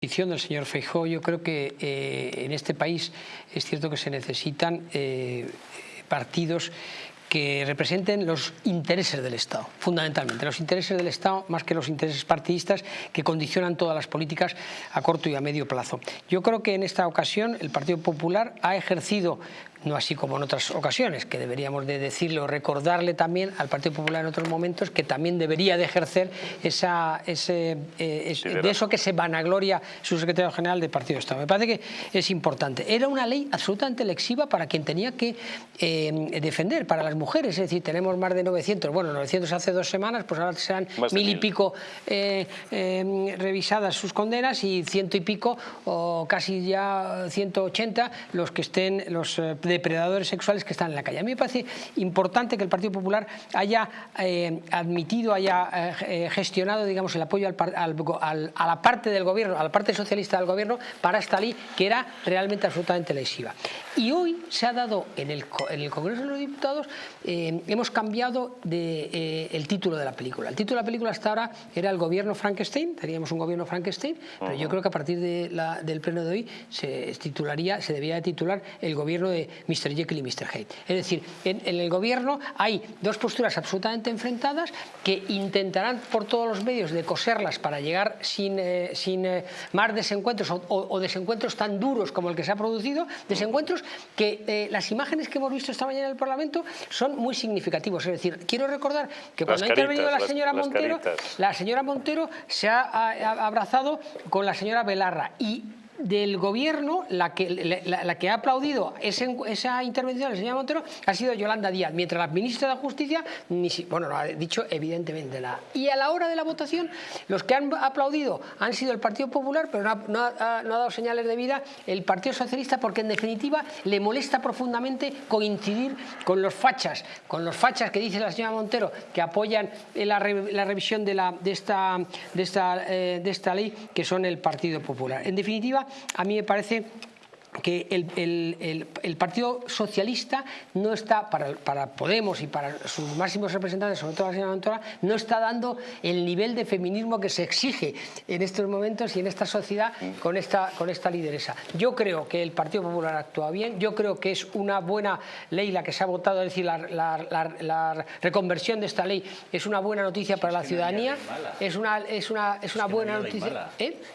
del señor Feijóo, yo creo que eh, en este país es cierto que se necesitan eh, partidos que representen los intereses del Estado, fundamentalmente, los intereses del Estado más que los intereses partidistas que condicionan todas las políticas a corto y a medio plazo. Yo creo que en esta ocasión el Partido Popular ha ejercido no así como en otras ocasiones, que deberíamos de decirle o recordarle también al Partido Popular en otros momentos que también debería de ejercer esa, ese, eh, de eso que se vanagloria su secretario general del Partido de Estado. Me parece que es importante. Era una ley absolutamente lexiva para quien tenía que eh, defender, para las mujeres, es decir, tenemos más de 900, bueno, 900 hace dos semanas, pues ahora serán mil y pico eh, revisadas sus condenas y ciento y pico, o casi ya 180 los que estén, los depredadores sexuales que están en la calle. A mí me parece importante que el Partido Popular haya eh, admitido, haya eh, gestionado digamos, el apoyo al, a la parte del gobierno, a la parte socialista del gobierno para esta ley que era realmente absolutamente lesiva. Y hoy se ha dado en el, en el Congreso de los Diputados, eh, hemos cambiado de, el título de la película. El título de la película hasta ahora era el gobierno Frankenstein, teníamos un gobierno Frankenstein, pero yo creo que a partir de la, del pleno de hoy se titularía, se debía de titular el gobierno de Mr. Jekyll y Mr. Hyde. Es decir, en, el gobierno hay dos posturas absolutamente enfrentadas que intentarán por todos los medios de coserlas para llegar sin, eh, sin eh, más desencuentros o, desencuentros tan duros como el que se ha producido, desencuentros que eh, las imágenes que hemos visto esta mañana en el Parlamento son muy significativos. Es decir, quiero recordar que cuando ha intervenido la señora Montero, la señora Montero se ha, ha abrazado con la señora Belarra y del gobierno, la que, la, ha aplaudido esa intervención del señor Montero ha sido Yolanda Díaz, mientras la ministra de Justicia, ni bueno, lo ha dicho evidentemente nada. Y a la hora de la votación, los que han aplaudido han sido el Partido Popular, pero no ha, dado señales de vida el Partido Socialista, porque en definitiva le molesta profundamente coincidir con los fachas, con los fachas que dice la señora Montero, que apoyan la, revisión de, la, de, esta, de, esta, eh, de esta ley, que son el Partido Popular. En definitiva, a mí me parece que el, Partido Socialista no está, para, Podemos y para sus máximos representantes, sobre todo la señora Montora, no está dando el nivel de feminismo que se exige en estos momentos y en esta sociedad con esta, con esta lideresa. Yo creo que el Partido Popular actúa bien, yo creo que es una buena ley la que se ha votado, es decir, la, reconversión de esta ley es una buena noticia para la ciudadanía, es una, es una, es una buena noticia... ¿eh?